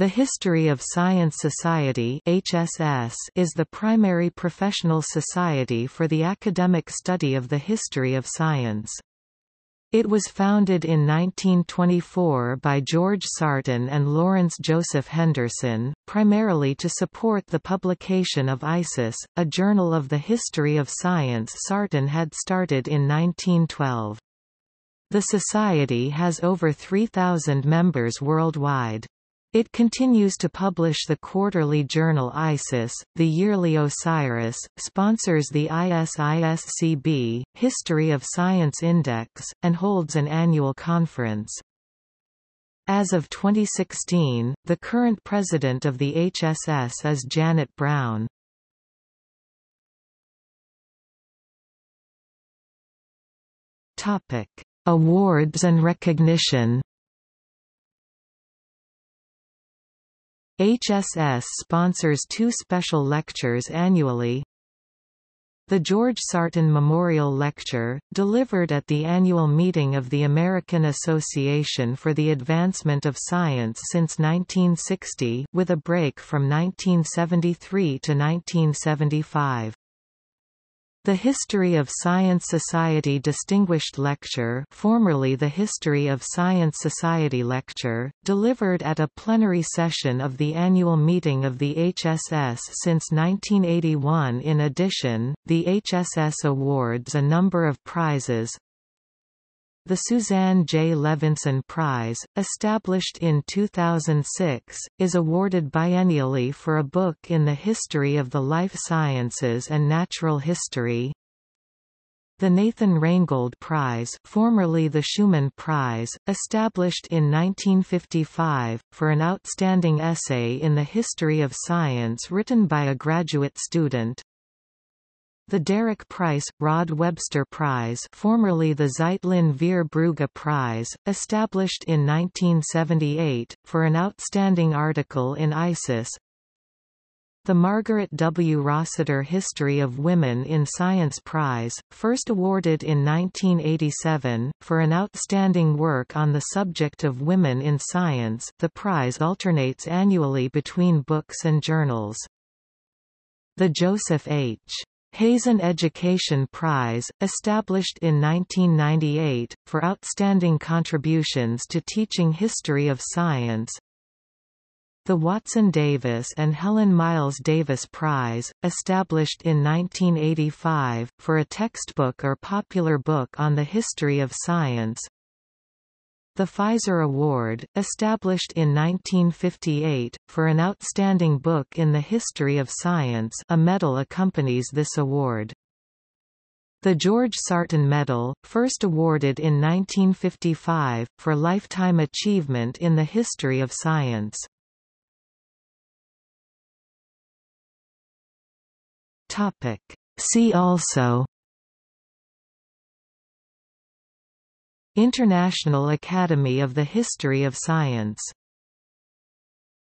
The History of Science Society HSS is the primary professional society for the academic study of the history of science. It was founded in 1924 by George Sarton and Lawrence Joseph Henderson, primarily to support the publication of ISIS, a journal of the history of science Sarton had started in 1912. The society has over 3,000 members worldwide. It continues to publish the quarterly journal ISIS, the yearly OSIRIS, sponsors the ISISCB, History of Science Index, and holds an annual conference. As of 2016, the current president of the HSS is Janet Browne. Awards and recognition HSS sponsors two special lectures annually. The George Sarton Memorial Lecture, delivered at the annual meeting of the American Association for the Advancement of Science since 1960 with a break from 1973 to 1975. The History of Science Society Distinguished Lecture formerly the History of Science Society Lecture, delivered at a plenary session of the annual meeting of the HSS since 1981 In addition, the HSS awards a number of prizes, the Suzanne J. Levinson Prize, established in 2006, is awarded biennially for a book in the history of the life sciences and natural history. The Nathan Reingold Prize formerly the Schuman Prize, established in 1955, for an outstanding essay in the history of science written by a graduate student, the Derek Price, Rod Webster Prize formerly the Zeitlin Ver Brugge Prize, established in 1978, for an outstanding article in ISIS the Margaret W. Rossiter History of Women in Science Prize, first awarded in 1987, for an outstanding work on the subject of women in science the prize alternates annually between books and journals. The Joseph H. Hazen Education Prize, established in 1998, for outstanding contributions to teaching history of science. The Watson Davis and Helen Miles Davis Prize, established in 1985, for a textbook or popular book on the history of science. The Pfizer Award, established in 1958, for an outstanding book in the history of science a medal accompanies this award. The George Sarton Medal, first awarded in 1955, for lifetime achievement in the history of science. See also International Academy of the History of Science